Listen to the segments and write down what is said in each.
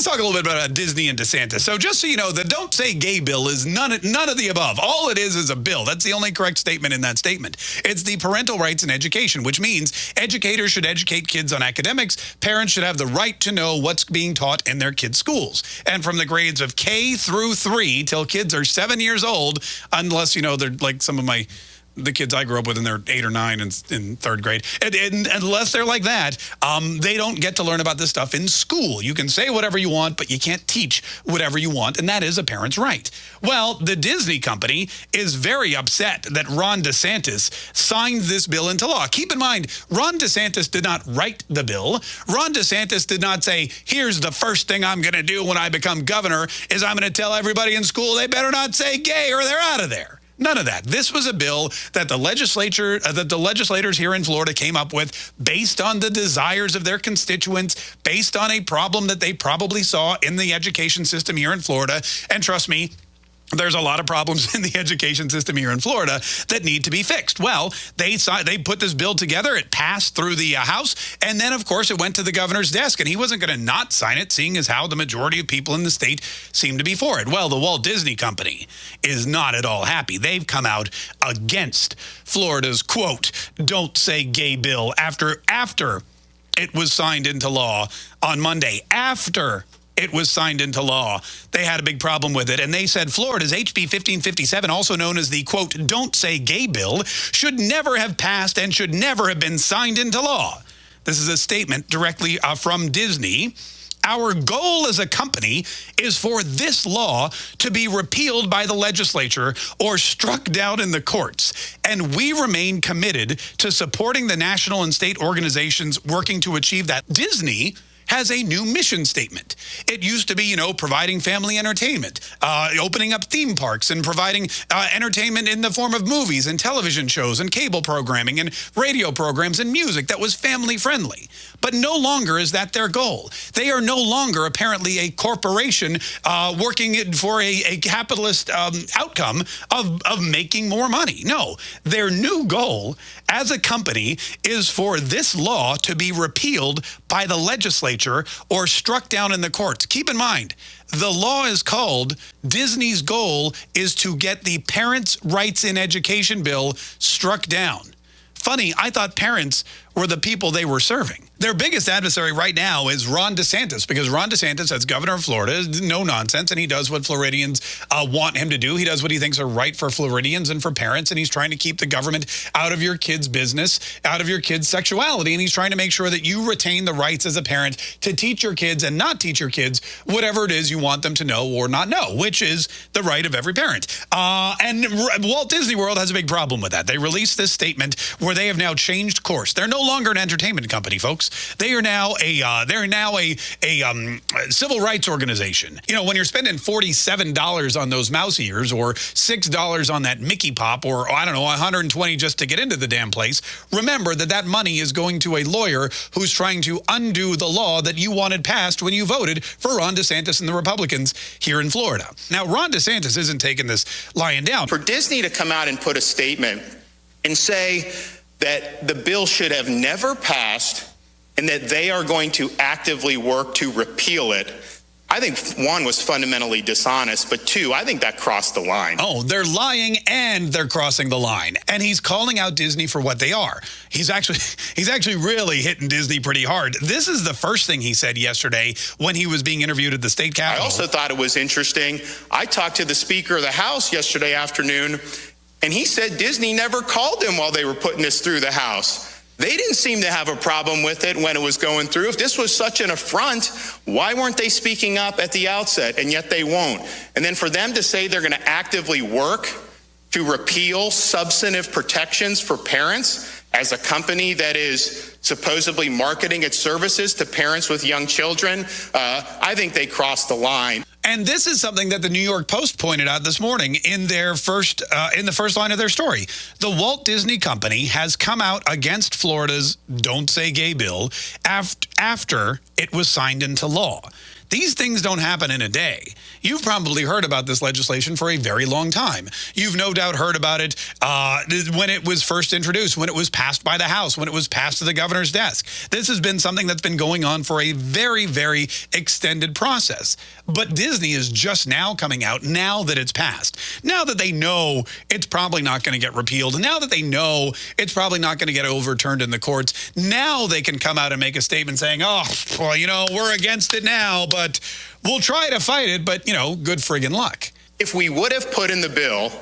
let's talk a little bit about uh, Disney and DeSantis. So just so you know, the don't say gay bill is none, none of the above. All it is is a bill. That's the only correct statement in that statement. It's the parental rights in education, which means educators should educate kids on academics. Parents should have the right to know what's being taught in their kids' schools. And from the grades of K through three till kids are seven years old, unless, you know, they're like some of my the kids I grew up with and they're eight or nine in, in third grade. And, and, unless they're like that, um, they don't get to learn about this stuff in school. You can say whatever you want, but you can't teach whatever you want, and that is a parent's right. Well, the Disney company is very upset that Ron DeSantis signed this bill into law. Keep in mind, Ron DeSantis did not write the bill. Ron DeSantis did not say, here's the first thing I'm going to do when I become governor is I'm going to tell everybody in school they better not say gay or they're out of there. None of that. This was a bill that the legislature, uh, that the legislators here in Florida came up with based on the desires of their constituents, based on a problem that they probably saw in the education system here in Florida. And trust me, there's a lot of problems in the education system here in Florida that need to be fixed. Well, they they put this bill together. It passed through the uh, House. And then, of course, it went to the governor's desk. And he wasn't going to not sign it, seeing as how the majority of people in the state seem to be for it. Well, the Walt Disney Company is not at all happy. They've come out against Florida's, quote, don't say gay bill after, after it was signed into law on Monday. After it was signed into law. They had a big problem with it, and they said Florida's HB 1557, also known as the, quote, don't say gay bill, should never have passed and should never have been signed into law. This is a statement directly uh, from Disney. Our goal as a company is for this law to be repealed by the legislature or struck down in the courts. And we remain committed to supporting the national and state organizations working to achieve that. Disney has a new mission statement. It used to be, you know, providing family entertainment, uh, opening up theme parks and providing uh, entertainment in the form of movies and television shows and cable programming and radio programs and music that was family friendly. But no longer is that their goal. They are no longer apparently a corporation uh, working for a, a capitalist um, outcome of, of making more money. No, their new goal as a company is for this law to be repealed by the legislature or struck down in the courts. Keep in mind, the law is called Disney's goal is to get the Parents' Rights in Education bill struck down. Funny, I thought parents were the people they were serving. Their biggest adversary right now is Ron DeSantis because Ron DeSantis, as governor of Florida, is no nonsense, and he does what Floridians uh, want him to do. He does what he thinks are right for Floridians and for parents, and he's trying to keep the government out of your kids' business, out of your kids' sexuality, and he's trying to make sure that you retain the rights as a parent to teach your kids and not teach your kids whatever it is you want them to know or not know, which is the right of every parent. Uh, and Walt Disney World has a big problem with that. They released this statement where they have now changed course. They're no longer an entertainment company, folks. They are now a uh, they're now a a um, civil rights organization. You know, when you're spending forty seven dollars on those mouse ears, or six dollars on that Mickey pop, or I don't know, one hundred and twenty just to get into the damn place, remember that that money is going to a lawyer who's trying to undo the law that you wanted passed when you voted for Ron DeSantis and the Republicans here in Florida. Now, Ron DeSantis isn't taking this lying down. For Disney to come out and put a statement and say that the bill should have never passed and that they are going to actively work to repeal it. I think one was fundamentally dishonest, but two, I think that crossed the line. Oh, they're lying and they're crossing the line. And he's calling out Disney for what they are. He's actually he's actually really hitting Disney pretty hard. This is the first thing he said yesterday when he was being interviewed at the state capitol. I also thought it was interesting. I talked to the Speaker of the House yesterday afternoon and he said Disney never called him while they were putting this through the House. They didn't seem to have a problem with it when it was going through. If this was such an affront, why weren't they speaking up at the outset? And yet they won't. And then for them to say they're going to actively work to repeal substantive protections for parents as a company that is supposedly marketing its services to parents with young children, uh, I think they crossed the line. And this is something that the New York Post pointed out this morning in their first uh, in the first line of their story. The Walt Disney Company has come out against Florida's "Don't Say Gay" bill after after it was signed into law. These things don't happen in a day. You've probably heard about this legislation for a very long time. You've no doubt heard about it uh, when it was first introduced, when it was passed by the House, when it was passed to the governor's desk. This has been something that's been going on for a very, very extended process. But Disney is just now coming out, now that it's passed. Now that they know it's probably not going to get repealed, now that they know it's probably not going to get overturned in the courts, now they can come out and make a statement saying, oh, well, you know, we're against it now, but we'll try to fight it, but, you know, good friggin' luck. If we would have put in the bill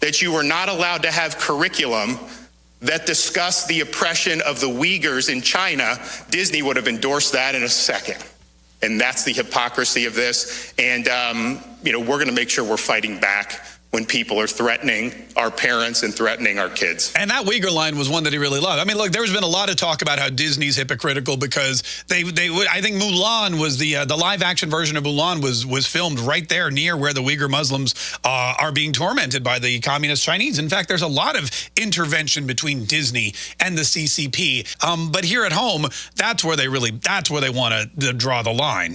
that you were not allowed to have curriculum that discussed the oppression of the Uyghurs in China, Disney would have endorsed that in a second. And that's the hypocrisy of this. And, um, you know, we're going to make sure we're fighting back when people are threatening our parents and threatening our kids. And that Uyghur line was one that he really loved. I mean, look, there's been a lot of talk about how Disney's hypocritical because they they would I think Mulan was the uh, the live action version of Mulan was was filmed right there near where the Uyghur Muslims uh, are being tormented by the communist Chinese. In fact, there's a lot of intervention between Disney and the CCP. Um, but here at home, that's where they really that's where they want to draw the line.